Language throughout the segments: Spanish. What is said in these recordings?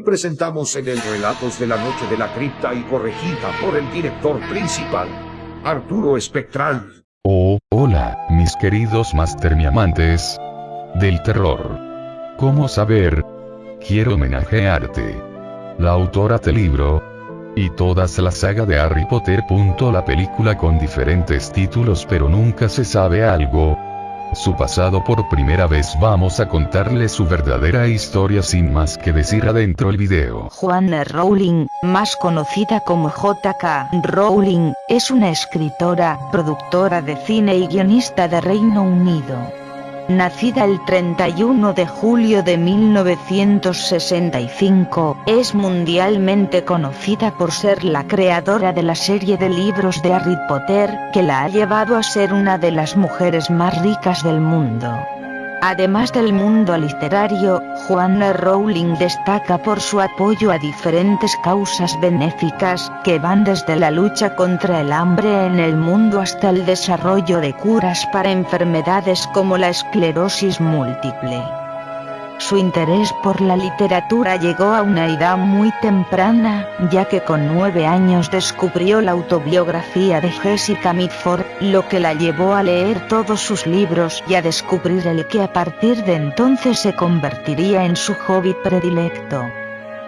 presentamos en el Relatos de la Noche de la Cripta y corregida por el director principal, Arturo Espectral. Oh, hola, mis queridos Master amantes del terror. ¿Cómo saber? Quiero homenajearte. La autora del libro, y todas la saga de Harry Potter. La película con diferentes títulos pero nunca se sabe algo. Su pasado por primera vez vamos a contarle su verdadera historia sin más que decir adentro el video. Joanna Rowling, más conocida como JK Rowling, es una escritora, productora de cine y guionista de Reino Unido. Nacida el 31 de julio de 1965, es mundialmente conocida por ser la creadora de la serie de libros de Harry Potter, que la ha llevado a ser una de las mujeres más ricas del mundo. Además del mundo literario, Joanna Rowling destaca por su apoyo a diferentes causas benéficas, que van desde la lucha contra el hambre en el mundo hasta el desarrollo de curas para enfermedades como la esclerosis múltiple. Su interés por la literatura llegó a una edad muy temprana, ya que con nueve años descubrió la autobiografía de Jessica Mitford, lo que la llevó a leer todos sus libros y a descubrir el que a partir de entonces se convertiría en su hobby predilecto.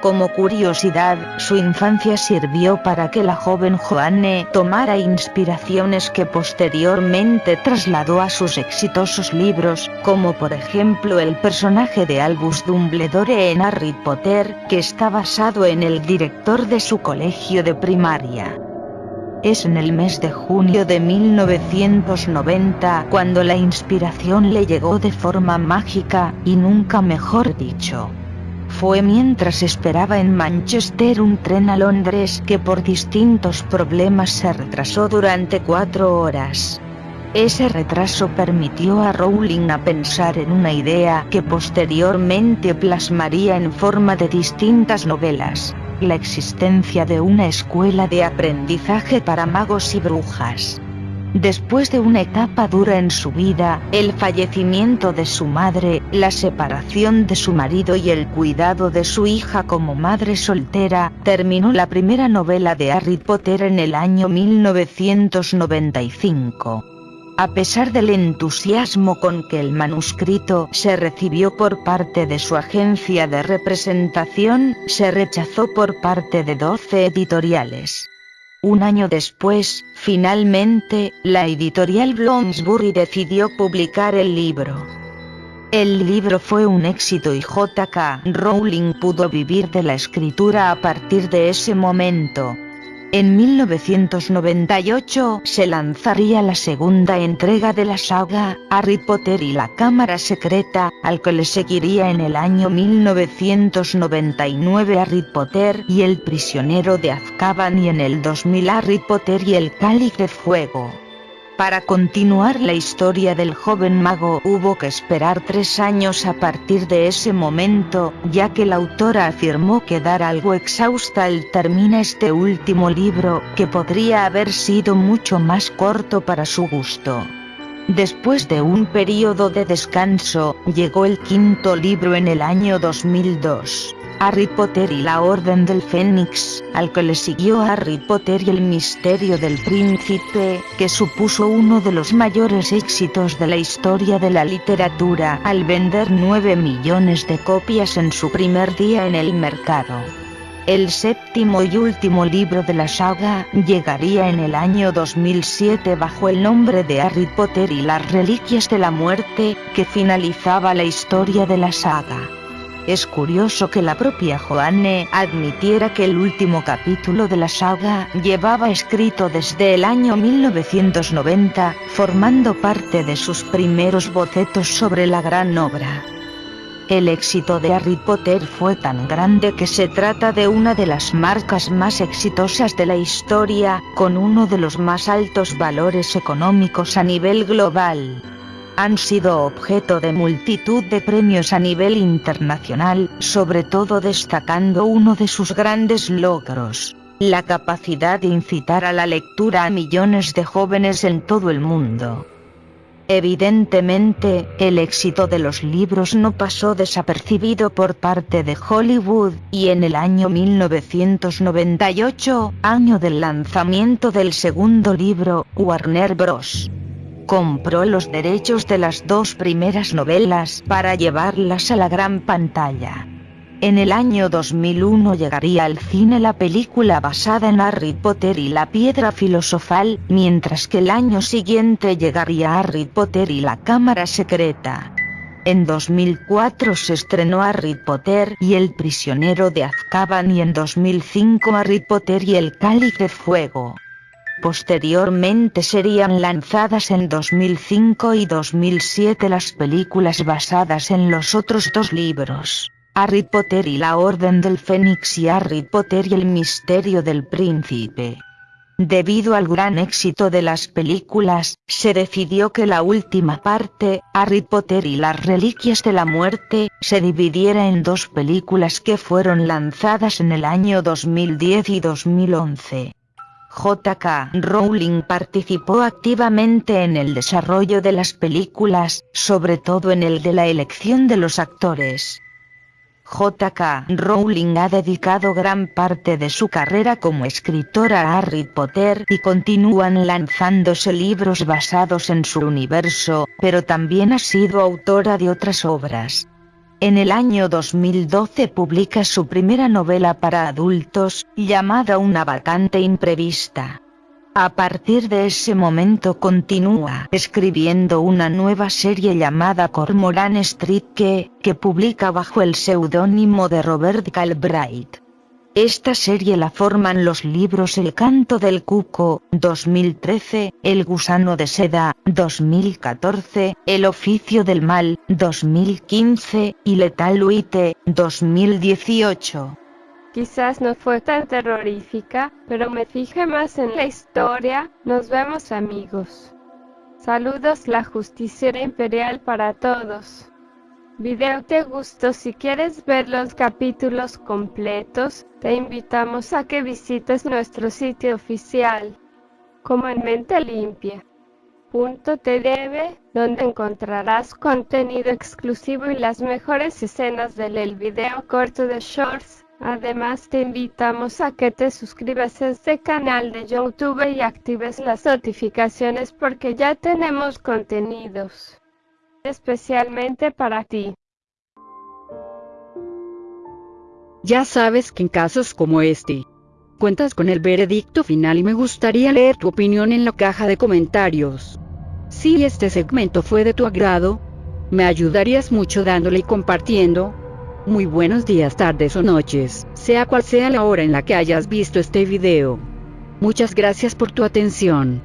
Como curiosidad, su infancia sirvió para que la joven Joanne tomara inspiraciones que posteriormente trasladó a sus exitosos libros, como por ejemplo el personaje de Albus Dumbledore en Harry Potter, que está basado en el director de su colegio de primaria. Es en el mes de junio de 1990 cuando la inspiración le llegó de forma mágica, y nunca mejor dicho. Fue mientras esperaba en Manchester un tren a Londres que por distintos problemas se retrasó durante cuatro horas. Ese retraso permitió a Rowling a pensar en una idea que posteriormente plasmaría en forma de distintas novelas, la existencia de una escuela de aprendizaje para magos y brujas. Después de una etapa dura en su vida, el fallecimiento de su madre, la separación de su marido y el cuidado de su hija como madre soltera, terminó la primera novela de Harry Potter en el año 1995. A pesar del entusiasmo con que el manuscrito se recibió por parte de su agencia de representación, se rechazó por parte de 12 editoriales. Un año después, finalmente, la editorial Bloomsbury decidió publicar el libro. El libro fue un éxito y J.K. Rowling pudo vivir de la escritura a partir de ese momento. En 1998 se lanzaría la segunda entrega de la saga, Harry Potter y la Cámara Secreta, al que le seguiría en el año 1999 Harry Potter y el prisionero de Azkaban y en el 2000 Harry Potter y el Cáliz de Fuego. Para continuar la historia del joven mago hubo que esperar tres años a partir de ese momento, ya que la autora afirmó quedar algo exhausta al terminar este último libro, que podría haber sido mucho más corto para su gusto. Después de un periodo de descanso, llegó el quinto libro en el año 2002. Harry Potter y la Orden del Fénix, al que le siguió Harry Potter y el Misterio del Príncipe, que supuso uno de los mayores éxitos de la historia de la literatura al vender 9 millones de copias en su primer día en el mercado. El séptimo y último libro de la saga llegaría en el año 2007 bajo el nombre de Harry Potter y las Reliquias de la Muerte, que finalizaba la historia de la saga. Es curioso que la propia Joanne admitiera que el último capítulo de la saga llevaba escrito desde el año 1990, formando parte de sus primeros bocetos sobre la gran obra. El éxito de Harry Potter fue tan grande que se trata de una de las marcas más exitosas de la historia, con uno de los más altos valores económicos a nivel global han sido objeto de multitud de premios a nivel internacional, sobre todo destacando uno de sus grandes logros, la capacidad de incitar a la lectura a millones de jóvenes en todo el mundo. Evidentemente, el éxito de los libros no pasó desapercibido por parte de Hollywood, y en el año 1998, año del lanzamiento del segundo libro, Warner Bros. Compró los derechos de las dos primeras novelas para llevarlas a la gran pantalla. En el año 2001 llegaría al cine la película basada en Harry Potter y la piedra filosofal, mientras que el año siguiente llegaría Harry Potter y la cámara secreta. En 2004 se estrenó Harry Potter y el prisionero de Azkaban y en 2005 Harry Potter y el cáliz de fuego. Posteriormente serían lanzadas en 2005 y 2007 las películas basadas en los otros dos libros. Harry Potter y la Orden del Fénix y Harry Potter y el Misterio del Príncipe. Debido al gran éxito de las películas, se decidió que la última parte, Harry Potter y las Reliquias de la Muerte, se dividiera en dos películas que fueron lanzadas en el año 2010 y 2011. J.K. Rowling participó activamente en el desarrollo de las películas, sobre todo en el de la elección de los actores. J.K. Rowling ha dedicado gran parte de su carrera como escritora a Harry Potter y continúan lanzándose libros basados en su universo, pero también ha sido autora de otras obras. En el año 2012 publica su primera novela para adultos, llamada Una vacante imprevista. A partir de ese momento continúa escribiendo una nueva serie llamada Cormoran Street que, que publica bajo el seudónimo de Robert Galbraith. Esta serie la forman los libros El canto del cuco, 2013, El gusano de seda, 2014, El oficio del mal, 2015, y Letal Huite, 2018. Quizás no fue tan terrorífica, pero me fijé más en la historia. Nos vemos amigos. Saludos la justiciera imperial para todos. Video te gustó si quieres ver los capítulos completos, te invitamos a que visites nuestro sitio oficial, como en mente limpia. .tv, donde encontrarás contenido exclusivo y las mejores escenas del video corto de Shorts Además te invitamos a que te suscribas a este canal de YouTube y actives las notificaciones porque ya tenemos contenidos especialmente para ti. Ya sabes que en casos como este, cuentas con el veredicto final y me gustaría leer tu opinión en la caja de comentarios. Si este segmento fue de tu agrado, me ayudarías mucho dándole y compartiendo, muy buenos días, tardes o noches, sea cual sea la hora en la que hayas visto este video. Muchas gracias por tu atención.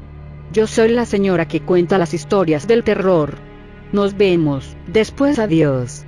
Yo soy la señora que cuenta las historias del terror. Nos vemos, después adiós.